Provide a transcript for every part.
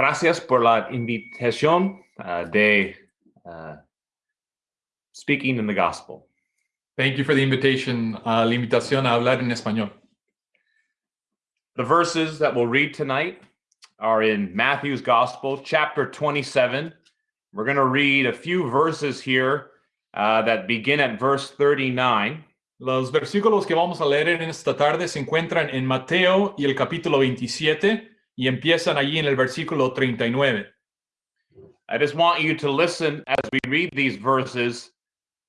gracias por la invitación uh, de uh, speaking in the gospel. Thank you for the invitation, uh, la invitación a hablar en español. The verses that we'll read tonight are in Matthew's Gospel, chapter 27. We're going to read a few verses here uh, that begin at verse 39. Los versículos que vamos a leer en esta tarde se encuentran en Mateo y el capítulo 27 y empiezan allí en el versículo 39. I just want you to listen as we read these verses.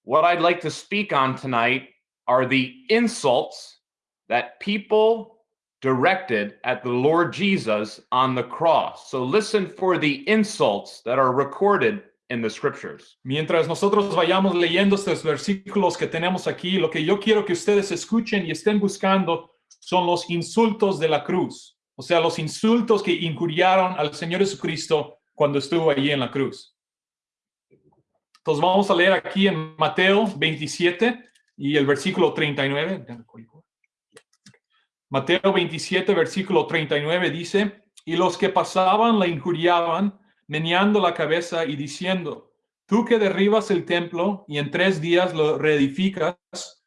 What I'd like to speak on tonight are the insults that people directed at the Lord Jesus on the cross. So listen for the insults that are recorded in the scriptures. Mientras nosotros vayamos leyendo estos versículos que tenemos aquí, lo que yo quiero que ustedes escuchen y estén buscando son los insultos de la cruz. O sea, los insultos que injuriaron al Señor Jesucristo cuando estuvo allí en la cruz. Entonces vamos a leer aquí en Mateo 27 y el versículo 39. Mateo 27, versículo 39 dice, y los que pasaban la injuriaban meneando la cabeza y diciendo, tú que derribas el templo y en tres días lo reedificas,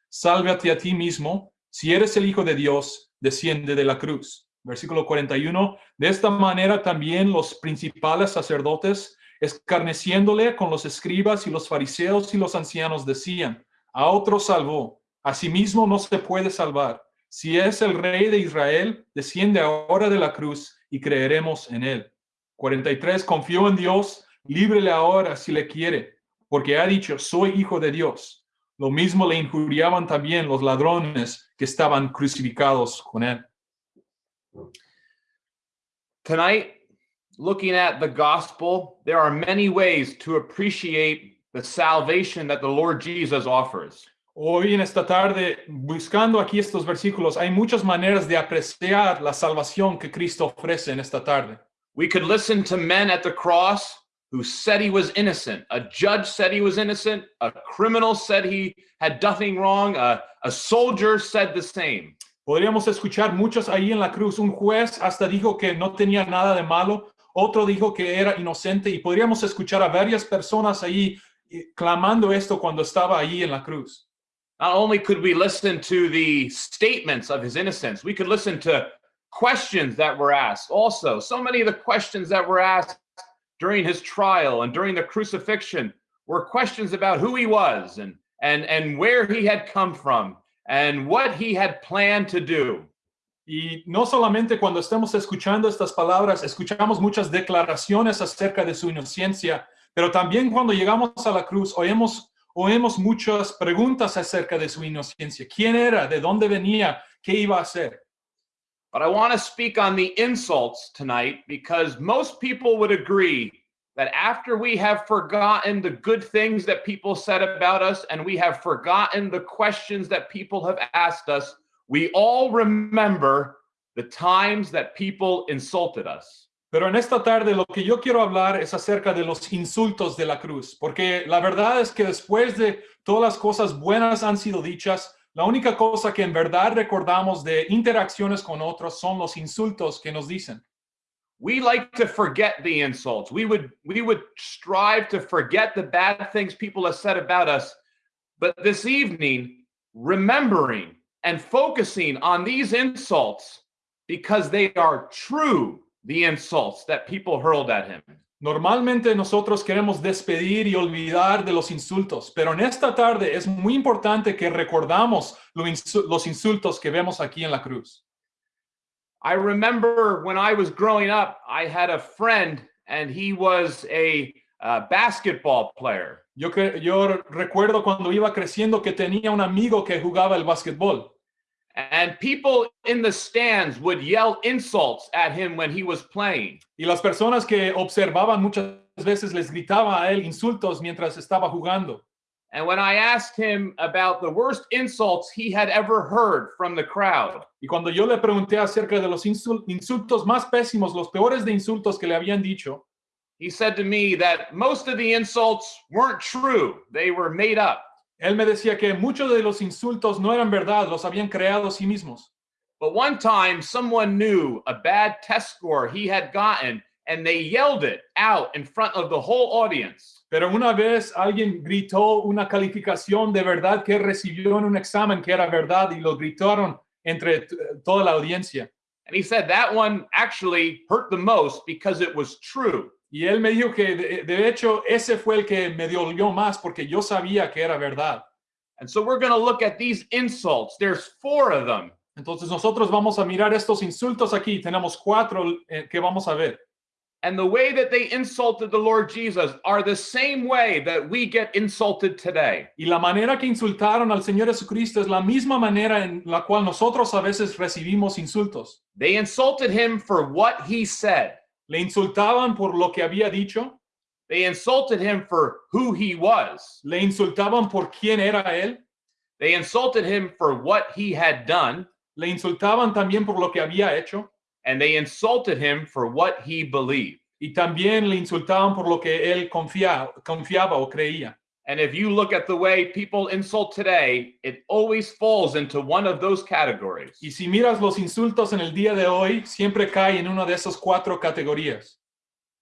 sálvate a ti mismo, si eres el Hijo de Dios, desciende de la cruz. Versículo 41, de esta manera también los principales sacerdotes, escarneciéndole con los escribas y los fariseos y los ancianos, decían, a otro salvó, a sí mismo no se puede salvar. Si es el rey de Israel, desciende ahora de la cruz y creeremos en él. 43, confió en Dios, líbrele ahora si le quiere, porque ha dicho, soy hijo de Dios. Lo mismo le injuriaban también los ladrones que estaban crucificados con él. Tonight, looking at the gospel, there are many ways to appreciate the salvation that the Lord Jesus offers. Hoy en esta tarde, buscando aquí estos versículos, hay muchas maneras de apreciar la salvación que Cristo ofrece en esta tarde. We could listen to men at the cross who said he was innocent. A judge said he was innocent. A criminal said he had nothing wrong. A, a soldier said the same. Podríamos escuchar muchos ahí en la cruz. Un juez hasta dijo que no tenía nada de malo. Otro dijo que era inocente. Y podríamos escuchar a varias personas ahí eh, clamando esto cuando estaba ahí en la cruz. Not only could we listen to the statements of his innocence, we could listen to questions that were asked. Also, so many of the questions that were asked during his trial and during the crucifixion were questions about who he was and and and where he had come from and what he had planned to do. Y no solamente cuando estamos escuchando estas palabras, escuchamos muchas declaraciones acerca de su inocencia, pero también cuando llegamos a la cruz oímos, oímos muchas preguntas acerca de su inocencia. ¿Quién era? ¿De dónde venía? ¿Qué iba a hacer? But I want to speak on the insults tonight because most people would agree that after we have forgotten the good things that people said about us and we have forgotten the questions that people have asked us, we all remember the times that people insulted us. Pero en esta tarde lo que yo quiero hablar es acerca de los insultos de la cruz, porque la verdad es que después de todas las cosas buenas han sido dichas, La única cosa que en verdad recordamos de interacciones con otros son los insultos que nos dicen. We like to forget the insults. We would we would strive to forget the bad things people have said about us. But this evening, remembering and focusing on these insults because they are true the insults that people hurled at him. Normalmente nosotros queremos despedir y olvidar de los insultos, pero en esta tarde es muy importante que recordamos los insultos que vemos aquí en la cruz. I remember when I was growing up, I had a friend and he was a uh, basketball player. Yo, yo recuerdo cuando iba creciendo que tenía un amigo que jugaba el básquetbol. And people in the stands would yell insults at him when he was playing. Y las personas que observaban muchas veces les gritaba a él insultos mientras estaba jugando. And when I asked him about the worst insults he had ever heard from the crowd, Y cuando yo le pregunté acerca de los insultos más pésimos, los peores de insultos que le habían dicho, he said to me that most of the insults weren't true. They were made up. él me decía que muchos de los insultos no eran verdad, los habían creado sí mismos. But one time someone knew a bad test score he had gotten and they yelled it out in front of the whole audience. Pero una vez alguien gritó una calificación de verdad que recibió en un examen que era verdad y lo gritaron entre toda la audiencia. And he said that one actually hurt the most because it was true. Y él me dijo que de, de hecho ese fue el que me dolió más porque yo sabía que era verdad. And so we're going to look at these insults. There's four of them. Entonces nosotros vamos a mirar estos insultos aquí. Tenemos cuatro eh, que vamos a ver. And the way that they insulted the Lord Jesus are the same way that we get insulted today. Y la manera que insultaron al Señor Jesucristo es la misma manera en la cual nosotros a veces recibimos insultos. They insulted him for what he said. Le insultaban por lo que había dicho, They insulted him for who he was. le insultaban por quién era él, They insulted him for what he had done. le insultaban también por lo que había hecho And they insulted him for what he believed. y también le insultaban por lo que él confia- confiaba o creía. And if you look at the way people insult today, it always falls into one of those categories. Y si miras los insultos en el día de hoy, siempre cae en una de esas cuatro categorías.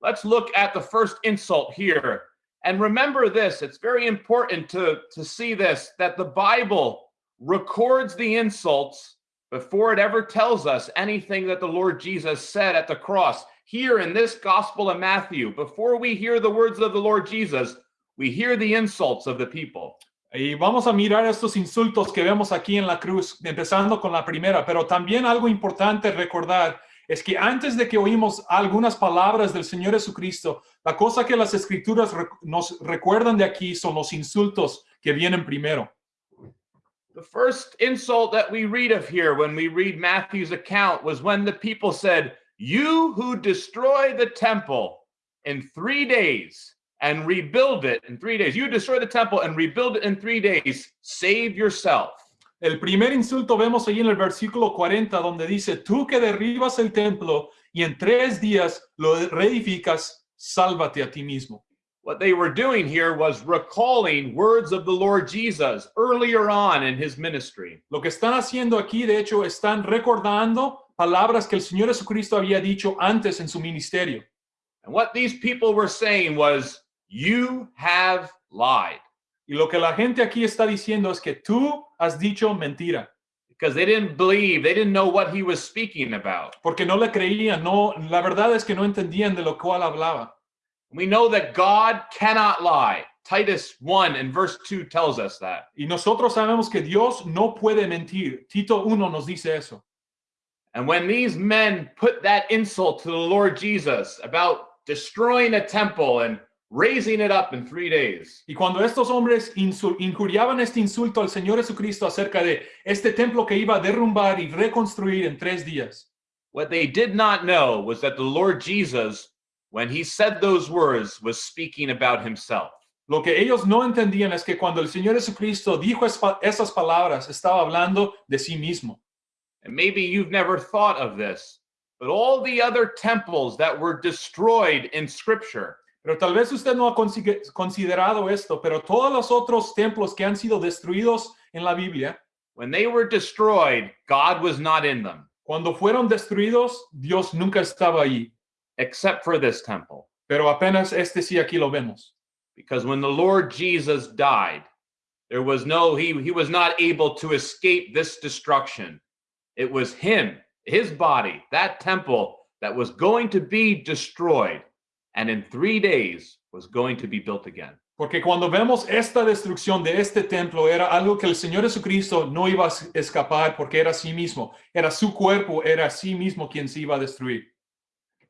Let's look at the first insult here. And remember this, it's very important to, to see this that the Bible records the insults before it ever tells us anything that the Lord Jesus said at the cross. Here in this Gospel of Matthew, before we hear the words of the Lord Jesus, we hear the insults of the people. Y vamos a mirar estos insultos que vemos aquí en la cruz, empezando con la primera, pero también algo importante recordar es que antes de que oímos algunas palabras del Señor Jesucristo, la cosa que las escrituras nos recuerdan de aquí son los insultos que vienen primero. The first insult that we read of here when we read Matthew's account was when the people said, You who destroy the temple in three days and rebuild it in three days, you destroy the temple and rebuild it in three days, save yourself. El primer insulto vemos ahí en el versículo 40 donde dice, tú que derribas el templo y en tres días lo reedificas, sálvate a ti mismo. What they were doing here was recalling words of the Lord Jesus earlier on in his ministry. Lo que están haciendo aquí, de hecho, están recordando palabras que el Señor Jesucristo había dicho antes en su ministerio. And what these people were saying was, You have lied. Y lo que la gente aquí está diciendo es que tú has dicho mentira, Because they didn't believe, they didn't know what he was speaking about. porque no le creían, no, la verdad es que no entendían de lo cual hablaba. We know that God cannot lie. Titus 1 and verse 2 tells us that. Y nosotros sabemos que Dios no puede mentir. Tito 1 nos dice eso. And when these men put that insult to the Lord Jesus about destroying a temple and raising it up in three days, Y cuando estos hombres injuriaban este insulto al Señor Jesucristo acerca de este templo que iba a derrumbar y reconstruir en tres días, what they did not know was that the Lord Jesus, when he said those words, was speaking about himself. lo que ellos no entendían es que cuando el Señor Jesucristo dijo esas palabras, estaba hablando de sí mismo. And maybe you've never thought of this, but all the other temples that were destroyed in Scripture, Pero tal vez usted no ha considerado esto, pero todos los otros templos que han sido destruidos en la Biblia, when they were destroyed, God was not in them, cuando fueron destruidos, Dios nunca estaba allí. Except for this temple. Pero apenas este sí aquí lo vemos. Because when the Lord Jesus died, there was no, he, he was not able to escape this destruction. It was him, his body, that temple that was going to be destroyed, and in three days was going to be built again. Porque cuando vemos esta destrucción de este templo, era algo que el Señor Jesucristo no iba a escapar porque era sí mismo, era su cuerpo, era sí mismo quien se iba a destruir.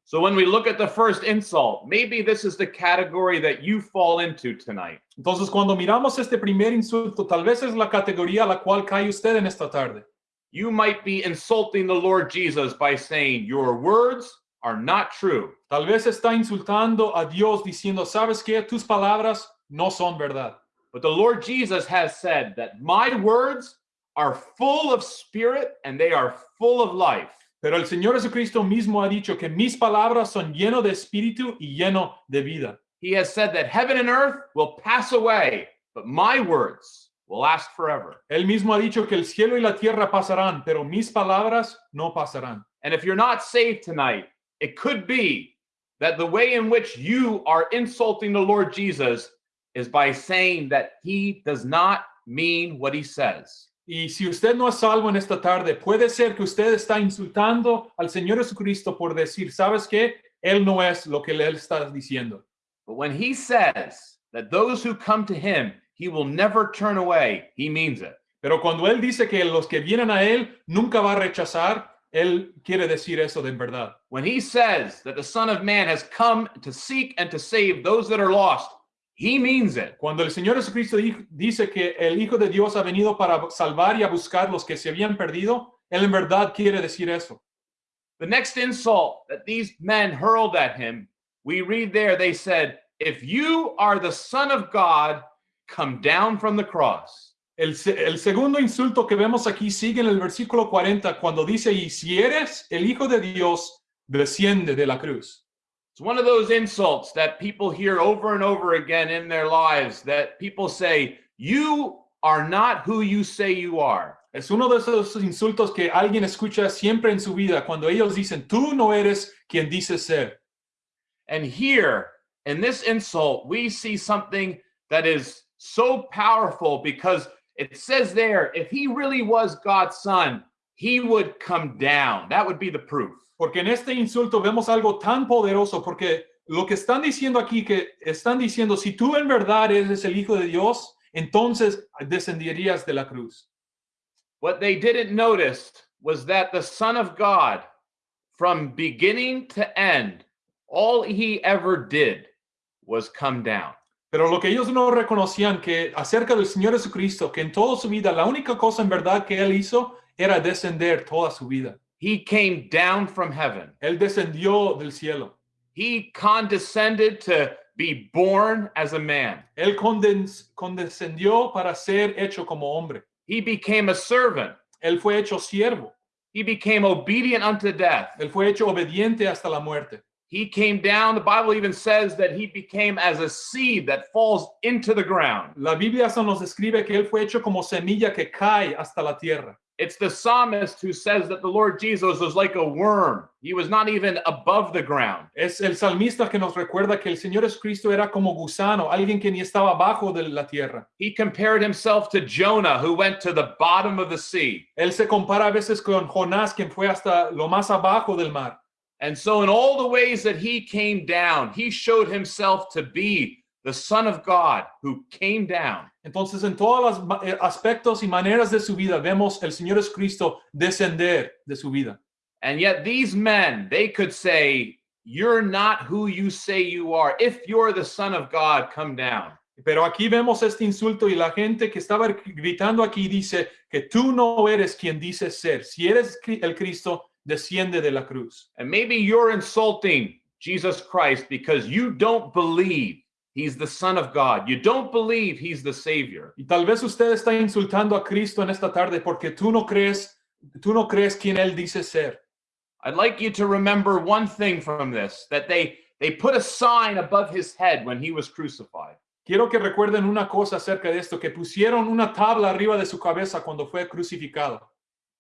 So when we look at the first insult, maybe this is the category that you fall into tonight. Entonces, cuando miramos este primer insulto, tal vez es la categoría a la cual cae usted en esta tarde. You might be insulting the Lord Jesus by saying, Your words are not true. Tal vez está insultando a Dios diciendo, ¿sabes qué? Tus palabras no son verdad. But the Lord Jesus has said that my words are full of spirit and they are full of life. Pero el Señor Jesucristo mismo ha dicho que mis palabras son lleno de espíritu y lleno de vida. He has said that heaven and earth will pass away, but my words will last forever. Él mismo ha dicho que el cielo y la tierra pasarán, pero mis palabras no pasarán. And if you're not saved tonight, it could be that the way in which you are insulting the Lord Jesus is by saying that he does not mean what he says. Y si usted no es salvo en esta tarde, puede ser que usted está insultando al Señor Jesucristo por decir, ¿sabes qué? Él no es lo que él está diciendo. But when he says that those who come to him, he will never turn away, he means it. Pero cuando él dice que los que vienen a él nunca va a rechazar, él quiere decir eso de verdad. When he says that the Son of Man has come to seek and to save those that are lost, he means it. Cuando el Señor Jesucristo di- dice que el Hijo de Dios ha venido para salvar y a buscar los que se habían perdido, él en verdad quiere decir eso. The next insult that these men hurled at him, we read there, they said, If you are the Son of God, come down from the cross. El, el segundo insulto que vemos aquí sigue en el versículo 40 cuando dice, y si eres el Hijo de Dios, desciende de la cruz. One of those insults that people hear over and over again in their lives that people say, You are not who you say you are. Es uno de esos insultos que alguien escucha siempre en su vida cuando ellos dicen, tú no eres quien dices ser. And here, in this insult, we see something that is so powerful because it says there, if he really was God's son, he would come down. That would be the proof. Porque en este insulto vemos algo tan poderoso, porque lo que están diciendo aquí, que están diciendo, si tú en verdad eres el Hijo de Dios, entonces descenderías de la cruz. What they didn't notice was that the Son of God, from beginning to end, all he ever did was come down. Pero lo que ellos no reconocían que acerca del Señor Jesucristo, que en toda su vida la única cosa en verdad que él hizo era descender toda su vida. He came down from heaven. Él descendió del cielo. He condescended to be born as a man. Él condescendió para ser hecho como hombre. He became a servant. Él fue hecho siervo. He became obedient unto death. Él fue hecho obediente hasta la muerte. He came down. The Bible even says that he became as a seed that falls into the ground. La Biblia nos describe que él fue hecho como semilla que cae hasta la tierra. It's the psalmist who says that the Lord Jesus was like a worm. He was not even above the ground. Es el salmista que nos recuerda que el Señor Jesucristo era como gusano, alguien que ni estaba abajo de la tierra. He compared himself to Jonah, who went to the bottom of the sea. Él se compara a veces con Jonás, quien fue hasta lo más abajo del mar. And so, in all the ways that he came down, he showed himself to be the Son of God who came down. Entonces, en todos los eh, aspectos y maneras de su vida, vemos el Señor Jesucristo descender de su vida. And yet, these men, they could say, You're not who you say you are. If you're the Son of God, come down. Pero aquí vemos este insulto y la gente que estaba gritando aquí dice que tú no eres quien dices ser. Si eres el Cristo, desciende de la cruz. And maybe you're insulting Jesus Christ because you don't believe he's the Son of God. You don't believe he's the Savior. Y tal vez usted está insultando a Cristo en esta tarde porque tú no crees, tú no crees quien él dice ser. I'd like you to remember one thing from this that they they put a sign above his head when he was crucified. Quiero que recuerden una cosa acerca de esto, que pusieron una tabla arriba de su cabeza cuando fue crucificado.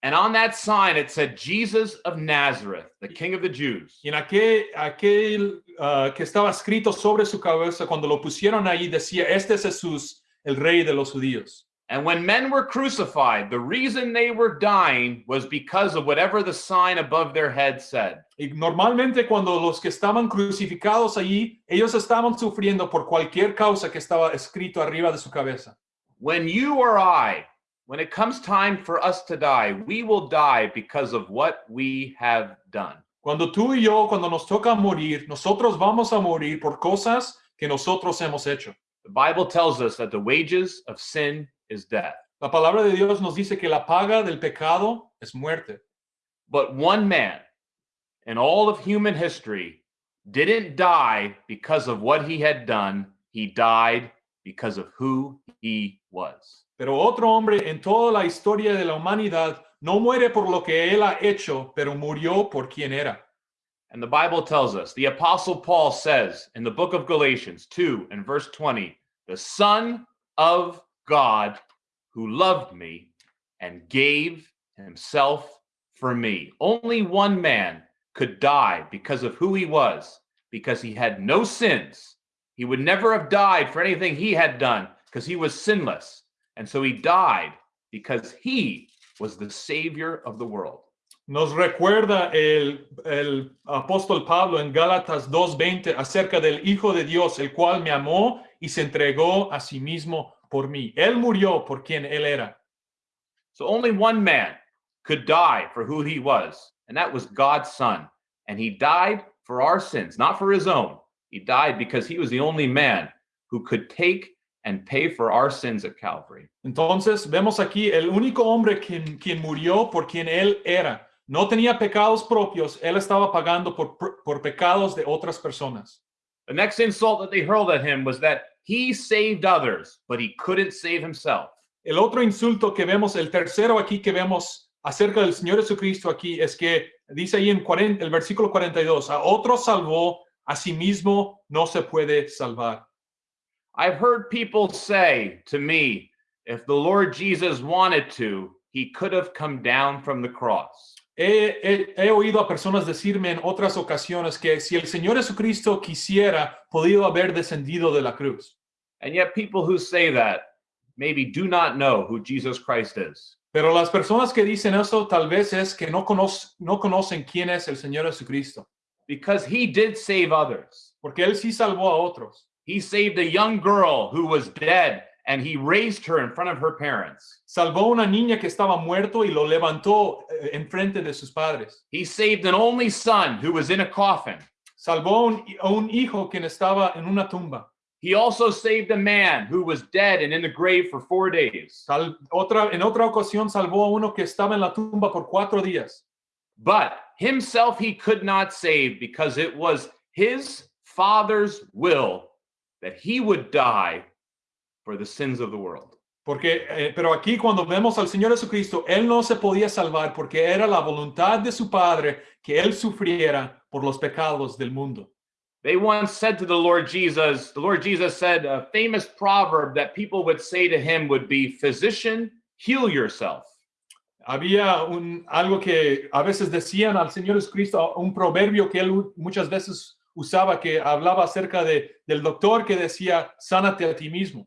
And on that sign it said Jesus of Nazareth, the King of the Jews. Y en aquel, aquel ah, que estaba escrito sobre su cabeza, cuando lo pusieron ahí, decía, este es Jesús, el rey de los judíos. And when men were crucified, the reason they were dying was because of whatever the sign above their head said. Y normalmente cuando los que estaban crucificados allí, ellos estaban sufriendo por cualquier causa que estaba escrito arriba de su cabeza. When you or I, when it comes time for us to die, we will die because of what we have done. Cuando tú y yo, cuando nos toca morir, nosotros vamos a morir por cosas que nosotros hemos hecho. The Bible tells us that the wages of sin is death. La palabra de Dios nos dice que la paga del pecado es muerte. But one man in all of human history didn't die because of what he had done, he died because of who he was. Pero otro hombre en toda la historia de la humanidad no muere por lo que él ha hecho, pero murió por quien era. And the Bible tells us, the Apostle Paul says in the book of Galatians 2 and verse 20, the Son of God who loved me and gave himself for me. Only one man could die because of who he was, because he had no sins. He would never have died for anything he had done because he was sinless. And so he died because he was the savior of the world. Nos recuerda el, el apóstol Pablo en Gálatas 2.20 acerca del Hijo de Dios, el cual me amó y se entregó a sí mismo por mí. Él murió por quien él era. So only one man could die for who he was, and that was God's son. And he died for our sins, not for his own. He died because he was the only man who could take and pay for our sins at Calvary. Entonces vemos aquí el único hombre quien, quien murió por quien él era. No tenía pecados propios, él estaba pagando por, por pecados de otras personas. The next insult that they hurled at him was that he saved others, but he couldn't save himself. El otro insulto que vemos, el tercero aquí que vemos acerca del Señor Jesucristo aquí es que dice ahí en 40, el versículo 42, a otro salvó, a sí mismo no se puede salvar. I've heard people say to me, if the Lord Jesus wanted to, he could have come down from the cross. He, he- he oído a personas decirme en otras ocasiones que si el Señor Jesucristo quisiera, podido haber descendido de la cruz. And yet, people who say that maybe do not know who Jesus Christ is. Pero las personas que dicen eso tal vez es que no, conoc- no conocen quién es el Señor Jesucristo, Because he did save others. porque Él sí salvó a otros. He saved a young girl who was dead and he raised her in front of her parents. Salvó una niña que estaba muerto y lo levantó eh, en frente de sus padres. He saved an only son who was in a coffin. Salvó un, un hijo quien estaba en una tumba. He also saved a man who was dead and in the grave for four days. Sal- otra, en otra ocasión salvó a uno que estaba en la tumba por cuatro días. But himself he could not save because it was his father's will that he would die for the sins of the world. Porque, eh, pero aquí cuando vemos al Señor Jesucristo, Él no se podía salvar porque era la voluntad de su Padre que Él sufriera por los pecados del mundo. They once said to the Lord Jesus, the Lord Jesus said a famous proverb that people would say to him would be, Physician, heal yourself. Había un, algo que a veces decían al Señor Jesucristo, un proverbio que Él muchas veces usaba que hablaba acerca de, del doctor que decía, sánate a ti mismo.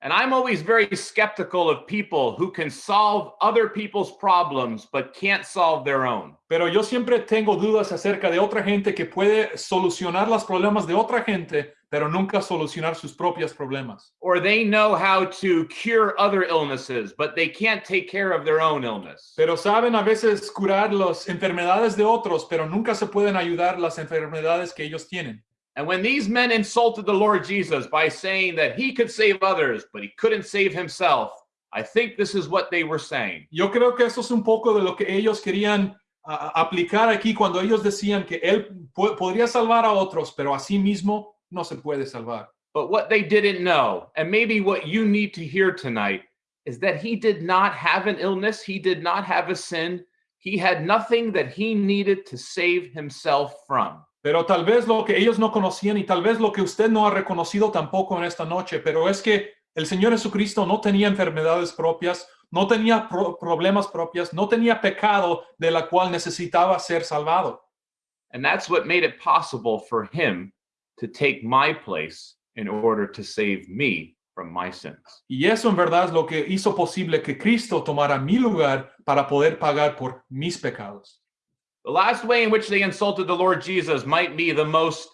And I'm always very skeptical of people who can solve other people's problems but can't solve their own. Pero yo siempre tengo dudas acerca de otra gente que puede solucionar los problemas de otra gente, pero nunca solucionar sus propios problemas. Or they know how to cure other illnesses, but they can't take care of their own illness. Pero saben a veces curar las enfermedades de otros, pero nunca se pueden ayudar las enfermedades que ellos tienen. And when these men insulted the Lord Jesus by saying that he could save others, but he couldn't save himself, I think this is what they were saying. Yo creo que eso es un poco de lo que ellos querían a- aplicar aquí cuando ellos decían que él po- podría salvar a otros, pero a sí mismo no se puede salvar. But what they didn't know, and maybe what you need to hear tonight, is that he did not have an illness. He did not have a sin. He had nothing that he needed to save himself from. Pero tal vez lo que ellos no conocían y tal vez lo que usted no ha reconocido tampoco en esta noche, pero es que el Señor Jesucristo no tenía enfermedades propias, no tenía pro- problemas propias, no tenía pecado de la cual necesitaba ser salvado. And that's what made it possible for him to take my place in order to save me from my sins. Y eso en verdad es lo que hizo posible que Cristo tomara mi lugar para poder pagar por mis pecados. The last way in which they insulted the Lord Jesus might be the most,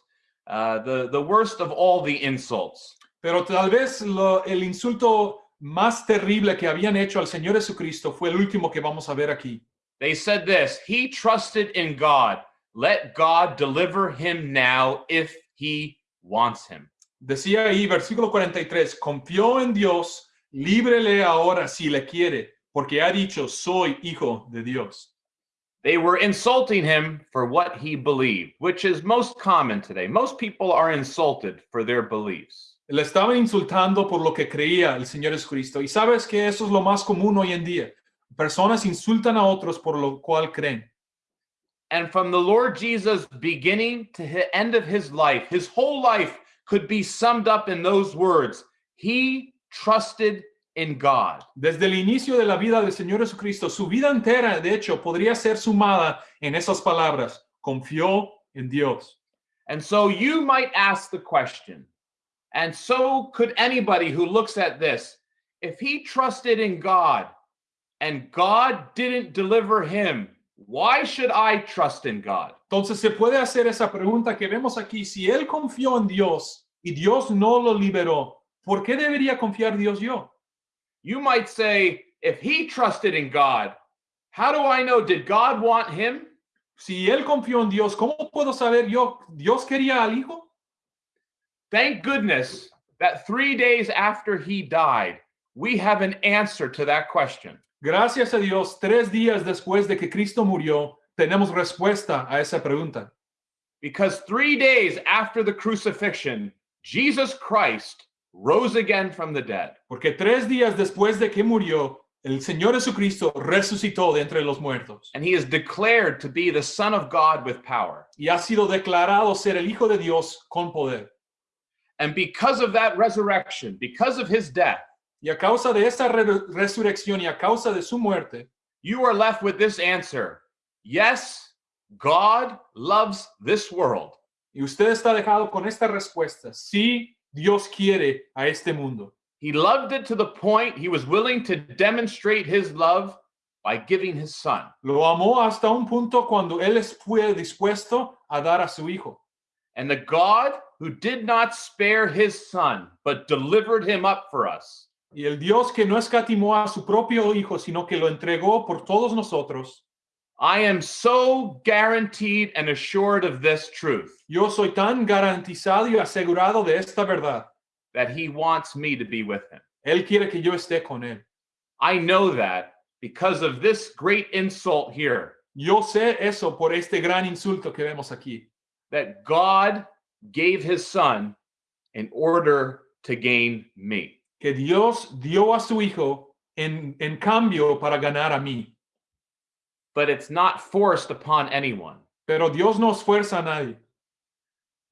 uh, the, the worst of all the insults. Pero tal vez lo- el insulto más terrible que habían hecho al Señor Jesucristo fue el último que vamos a ver aquí. They said this He trusted in God. Let God deliver him now if he wants him. Decía ahí, versículo 43, confió en Dios, líbrele ahora si le quiere, porque ha dicho, soy hijo de Dios. They were insulting him for what he believed, which is most common today. Most people are insulted for their beliefs. Le estaban insultando por lo que creía el Señor Jesucristo. Y sabes que eso es lo más común hoy en día. Personas insultan a otros por lo cual creen. And from the Lord Jesus' beginning to the end of his life, his whole life could be summed up in those words He trusted in God. Desde el inicio de la vida del Señor Jesucristo, su vida entera, de hecho, podría ser sumada en esas palabras. Confió en Dios. And so you might ask the question, and so could anybody who looks at this, if he trusted in God and God didn't deliver him, why should I trust in God? Entonces se puede hacer esa pregunta que vemos aquí. Si él confió en Dios y Dios no lo liberó, ¿por qué debería confiar Dios yo? You might say, if he trusted in God, how do I know? Did God want him? Si él confió en Dios, ¿cómo puedo saber yo? ¿Dios quería al hijo? Thank goodness that three days after he died, we have an answer to that question. Gracias a Dios, tres días después de que Cristo murió, tenemos respuesta a esa pregunta. Because three days after the crucifixion, Jesus Christ rose again from the dead. Porque tres días después de que murió, el Señor Jesucristo resucitó de entre los muertos And he is declared to be the Son of God with power. y ha sido declarado ser el Hijo de Dios con poder. And because of that resurrection, because of his death, Y a causa de esa re- resurrección y a causa de su muerte, you are left with this answer Yes, God loves this world. y usted está dejado con esta respuesta, sí, Dios quiere a este mundo. He loved it to the point he was willing to demonstrate his love by giving his son. Lo amó hasta un punto cuando Él fue dispuesto a dar a su Hijo. And the God who did not spare his son, but delivered him up for us, Y el Dios que no escatimó a su propio Hijo, sino que lo entregó por todos nosotros, I am so guaranteed and assured of this truth yo soy tan garantizado y asegurado de esta verdad. that he wants me to be with him. Él quiere que yo esté con Él. I know that because of this great insult here Yo sé eso por este gran insulto que vemos aquí, that God gave his son in order to gain me. Que Dios dio a su Hijo en, en cambio para ganar a mí. But it's not forced upon anyone. Pero Dios no esfuerza a nadie.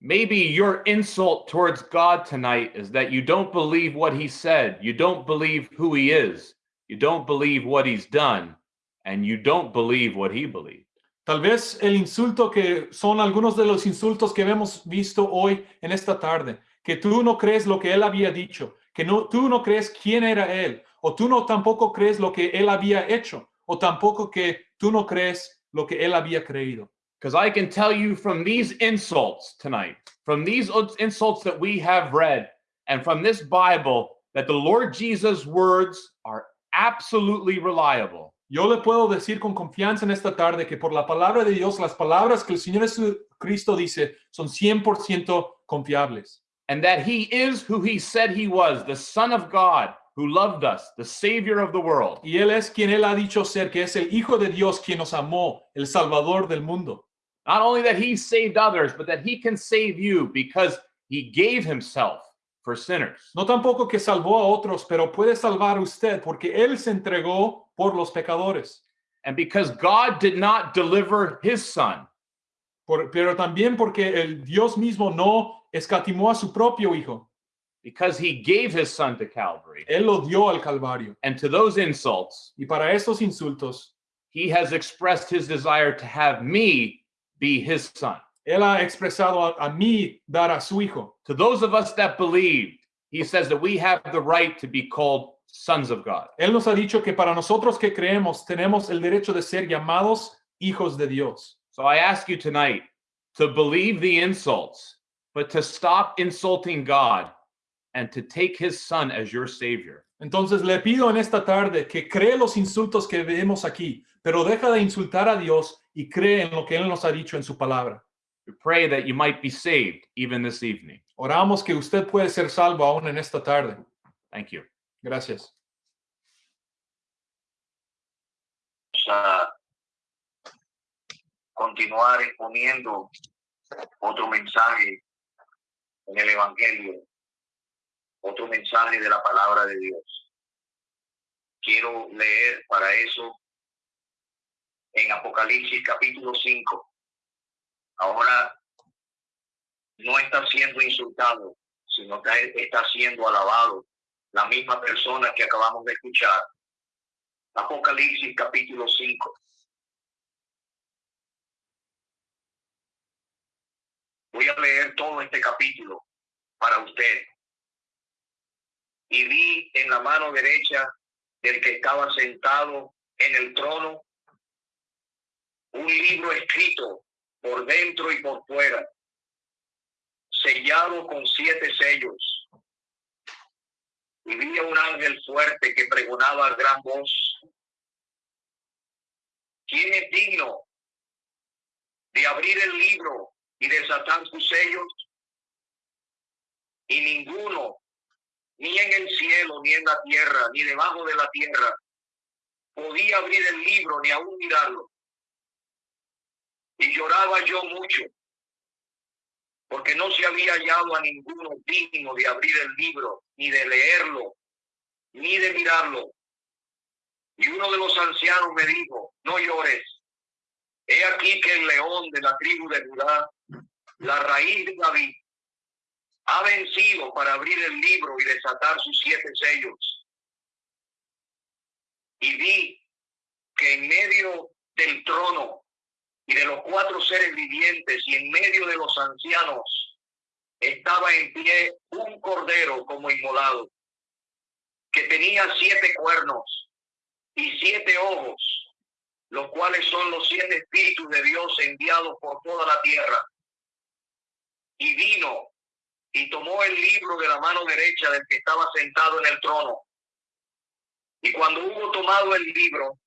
Maybe your insult towards God tonight is that you don't believe what he said, you don't believe who he is, you don't believe what he's done, and you don't believe what he believed. Tal vez el insulto que son algunos de los insultos que hemos visto hoy en esta tarde, que tú no crees lo que él había dicho, que no, tú no crees quién era él, o tú no tampoco crees lo que él había hecho, o tampoco que tú no crees lo que él había creído. Because I can tell you from these insults tonight, from these ins- insults that we have read, and from this Bible, that the Lord Jesus' words are absolutely reliable. Yo le puedo decir con confianza en esta tarde que por la palabra de Dios, las palabras que el Señor Jesucristo dice son 100% confiables. And that he is who he said he was, the Son of God who loved us, the Savior of the world. Y Él es quien Él ha dicho ser, que es el Hijo de Dios quien nos amó, el Salvador del mundo. Not only that he saved others, but that he can save you because he gave himself for sinners. No tampoco que salvó a otros, pero puede salvar usted porque Él se entregó por los pecadores. And because God did not deliver his son, Por- pero también porque el Dios mismo no escatimó a su propio Hijo. because he gave his son to Calvary. Él lo dio al Calvario. And to those insults, Y para estos insultos, he has expressed his desire to have me be his son. Él ha expresado a, a mí dar a su Hijo. To those of us that believed, he says that we have the right to be called sons of God. Él nos ha dicho que para nosotros que creemos tenemos el derecho de ser llamados hijos de Dios. So I ask you tonight to believe the insults, but to stop insulting God and to take his son as your savior. Entonces le pido en esta tarde que cree los insultos que vemos aquí, pero deja de insultar a Dios y cree en lo que Él nos ha dicho en su palabra. We pray that you might be saved even this evening. Oramos que usted puede ser salvo aún en esta tarde. Thank you. Gracias. a continuar exponiendo otro mensaje en el Evangelio, otro mensaje de la palabra de Dios. Quiero leer para eso en Apocalipsis capítulo 5. Ahora no está siendo insultado, sino que está siendo alabado la misma persona que acabamos de escuchar. Apocalipsis capítulo 5. Voy a leer todo este capítulo para usted. Y vi en la mano derecha del que estaba sentado en el trono un libro escrito por dentro y por fuera, sellado con siete sellos. Y vi a un ángel fuerte que pregonaba a gran voz. ¿Quién es digno de abrir el libro y desatar sus sellos? Y ninguno, ni en el cielo, ni en la tierra, ni debajo de la tierra, podía abrir el libro ni aún mirarlo. Y lloraba yo mucho, porque no se había hallado a ninguno digno de abrir el libro, ni de leerlo, ni de mirarlo. Y uno de los ancianos me dijo, no llores. He aquí que el león de la tribu de Judá, la raíz de David, ha vencido para abrir el libro y desatar sus siete sellos. Y vi que en medio del trono y de los cuatro seres vivientes y en medio de los ancianos estaba en pie un cordero como inmolado, que tenía siete cuernos y siete ojos, los cuales son los siete espíritus de Dios enviados por toda la tierra. Y vino y tomó el libro de la mano derecha del que estaba sentado en el trono. Y cuando hubo tomado el libro,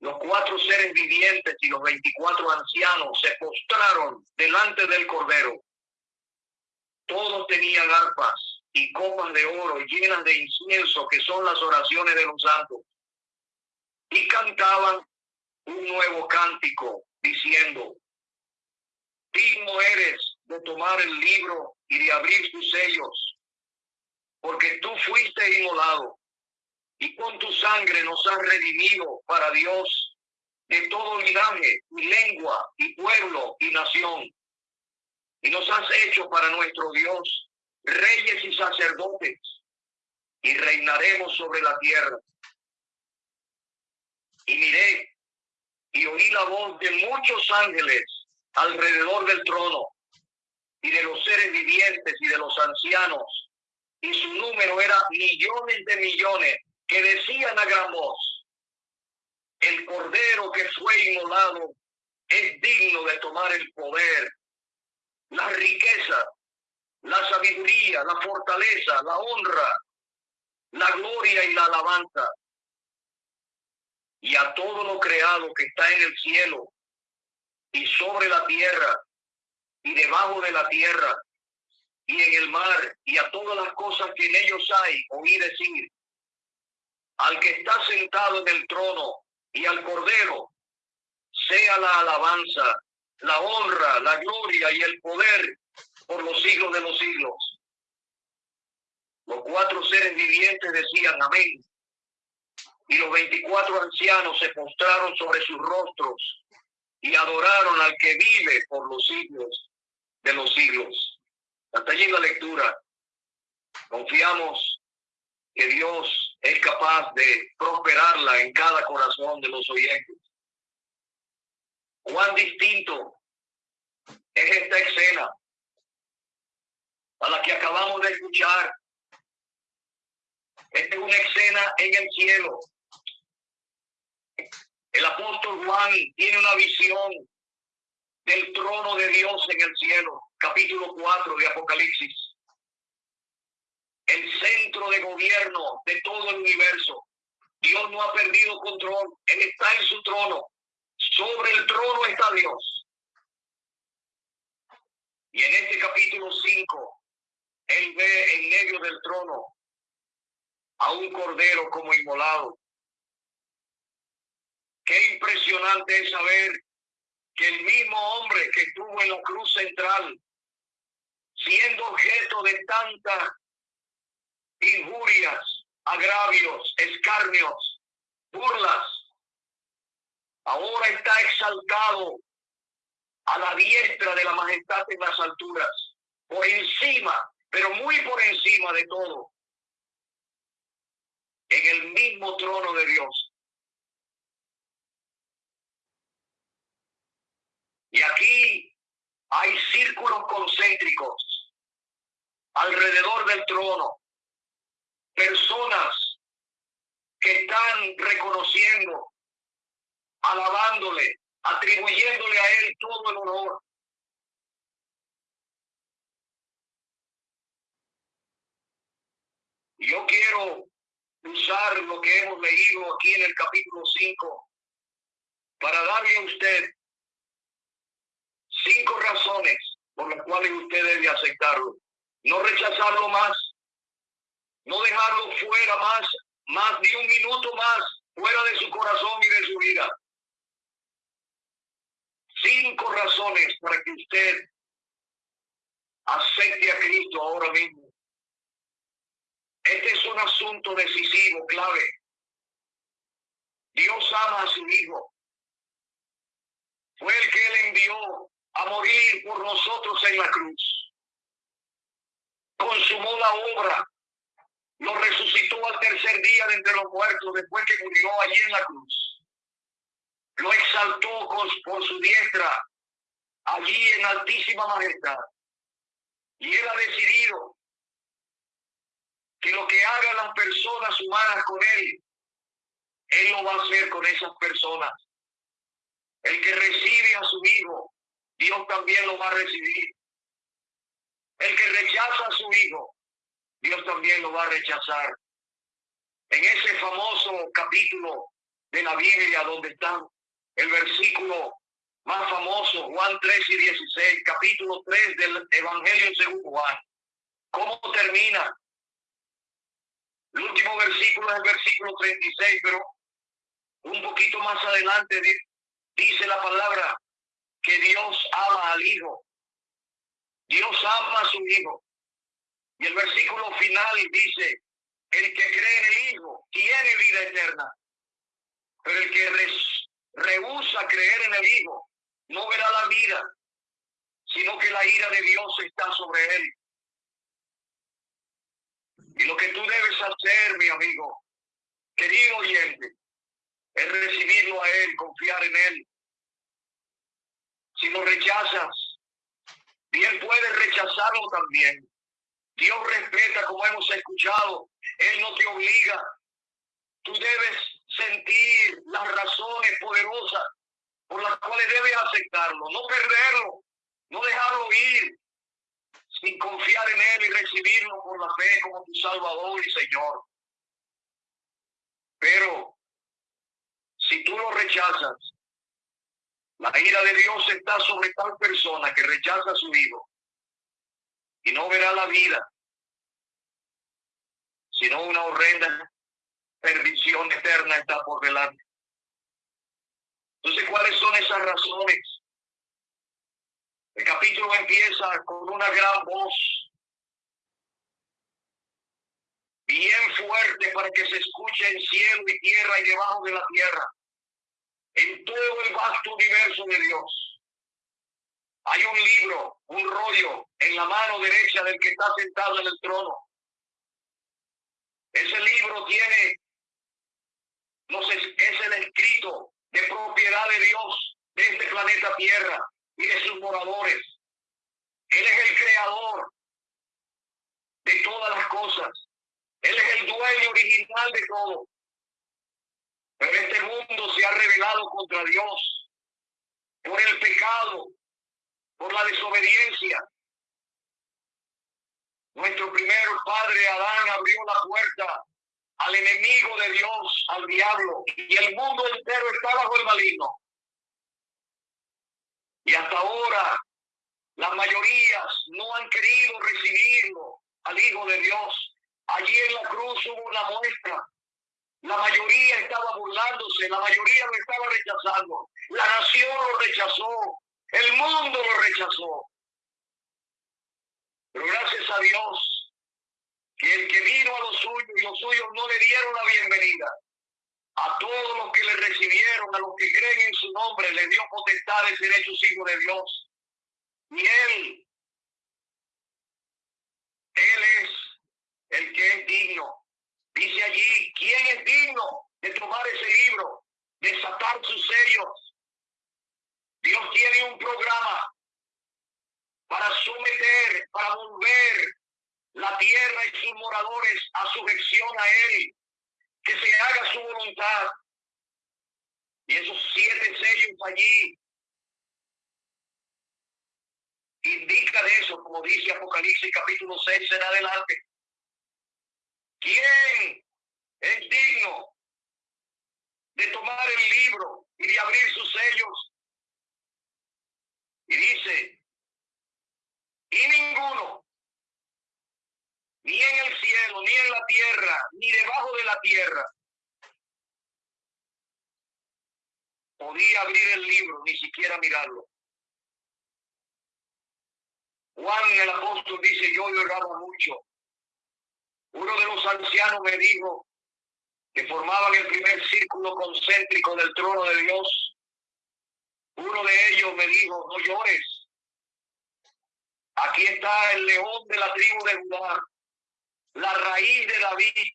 los cuatro seres vivientes y los veinticuatro ancianos se postraron delante del Cordero. Todos tenían arpas y copas de oro llenas de incienso, que son las oraciones de los santos. Y cantaban un nuevo cántico, diciendo, digno eres de tomar el libro y de abrir tus sellos, porque tú fuiste inmolado y con tu sangre nos has redimido para Dios de todo linaje y lengua y pueblo y nación. Y nos has hecho para nuestro Dios reyes y sacerdotes y reinaremos sobre la tierra. Y miré y oí la voz de muchos ángeles alrededor del trono y de los seres vivientes y de los ancianos. Y su número era millones de millones que decían a gran voz, el cordero que fue inmolado es digno de tomar el poder, la riqueza, la sabiduría, la fortaleza, la honra, la gloria y la alabanza. Y a todo lo creado que está en el cielo y sobre la tierra y debajo de la tierra y en el mar y a todas las cosas que en ellos hay, oí decir, al que está sentado en el trono y al cordero, sea la alabanza, la honra, la gloria y el poder por los siglos de los siglos. Los cuatro seres vivientes decían amén. Y los veinticuatro ancianos se postraron sobre sus rostros y adoraron al que vive por los siglos de los siglos. Hasta allí la lectura. Confiamos que Dios es capaz de prosperarla en cada corazón de los oyentes. Cuán distinto es esta escena a la que acabamos de escuchar. Esta es una escena en el cielo. El apóstol Juan tiene una visión del trono de Dios en el cielo, capítulo 4 de Apocalipsis el centro de gobierno de todo el universo. Dios no ha perdido control, Él está en su trono. Sobre el trono está Dios. Y en este capítulo 5, Él ve en medio del trono a un cordero como inmolado. Qué impresionante es saber que el mismo hombre que estuvo en la cruz central, siendo objeto de tanta injurias, agravios, escarnios, burlas. Ahora está exaltado a la diestra de la majestad en las alturas, por encima, pero muy por encima de todo, en el mismo trono de Dios. Y aquí hay círculos concéntricos alrededor del trono. Personas que están reconociendo, alabándole, atribuyéndole a él todo el honor. Yo quiero usar lo que hemos leído aquí en el capítulo 5 para darle a usted cinco razones por las cuales usted debe aceptarlo. No rechazarlo más, no dejarlo fuera más, más de un minuto más fuera de su corazón y de su vida. Cinco razones para que usted acepte a Cristo ahora mismo. Este es un asunto decisivo, clave. Dios ama a su Hijo. Fue el que él envió a morir por nosotros en la cruz. Consumó la obra. Lo resucitó al tercer día de entre los muertos después que murió allí en la cruz. Lo exaltó por su diestra allí en altísima majestad. Y él ha decidido que lo que hagan las personas humanas con él, él lo va a hacer con esas personas. El que recibe a su hijo, Dios también lo va a recibir. El que rechaza a su hijo, Dios también lo va a rechazar. En ese famoso capítulo de la Biblia donde está el versículo más famoso, Juan 3 y 16, capítulo 3 del Evangelio según Juan. ¿Cómo termina? El último versículo es el versículo 36, pero un poquito más adelante dice la palabra que Dios ama al Hijo. Dios ama a su Hijo. Y el versículo final dice, el que cree en el Hijo tiene vida eterna. Pero el que rehúsa creer en el Hijo no verá la vida, sino que la ira de Dios está sobre él. Y lo que tú debes hacer, mi amigo, querido oyente, es recibirlo a Él, confiar en Él. Si lo rechazas, bien puedes rechazarlo también. Dios respeta, como hemos escuchado, Él no te obliga. Tú debes sentir las razones poderosas por las cuales debes aceptarlo, no perderlo, no dejarlo ir, sin confiar en Él y recibirlo por la fe como tu Salvador y Señor. Pero si tú lo rechazas, la ira de Dios está sobre tal persona que rechaza su hijo y no verá la vida, sino una horrenda perdición eterna está por delante. Entonces, ¿cuáles son esas razones? El capítulo empieza con una gran voz, bien fuerte para que se escuche en cielo y tierra y debajo de la tierra, en todo el vasto universo de Dios. Hay un libro, un rollo en la mano derecha del que está sentado en el trono. Ese libro tiene, no sé, es el escrito de propiedad de Dios de este planeta Tierra y de sus moradores. Él es el creador de todas las cosas. Él es el dueño original de todo. Pero este mundo se ha revelado contra Dios por el pecado, por la desobediencia. Nuestro primer padre Adán abrió la puerta al enemigo de Dios, al diablo, y el mundo entero está bajo el maligno. Y hasta ahora las mayorías no han querido recibirlo al Hijo de Dios. Allí en la cruz hubo una muestra. La mayoría estaba burlándose, la mayoría lo estaba rechazando. La nación lo rechazó, el mundo lo rechazó. Pero gracias a Dios, que el que vino a los suyos y los suyos no le dieron la bienvenida a todos los que le recibieron, a los que creen en su nombre, le dio potestad de ser hechos hijos de Dios. Y Él, Él es el que es digno. Dice allí, ¿quién es digno de tomar ese libro, desatar sus sellos? Dios tiene un programa para someter, para volver la tierra y sus moradores a sujeción a Él, que se haga su voluntad. Y esos siete sellos allí indica de eso, como dice Apocalipsis capítulo 6 en adelante. ¿Quién es digno de tomar el libro y de abrir sus sellos? Y dice, y ninguno, ni en el cielo, ni en la tierra, ni debajo de la tierra, podía abrir el libro, ni siquiera mirarlo. Juan el apóstol dice, yo lloraba mucho. Uno de los ancianos me dijo que formaban el primer círculo concéntrico del trono de Dios. Uno de ellos me dijo, no llores. Aquí está el león de la tribu de Judá, la raíz de David,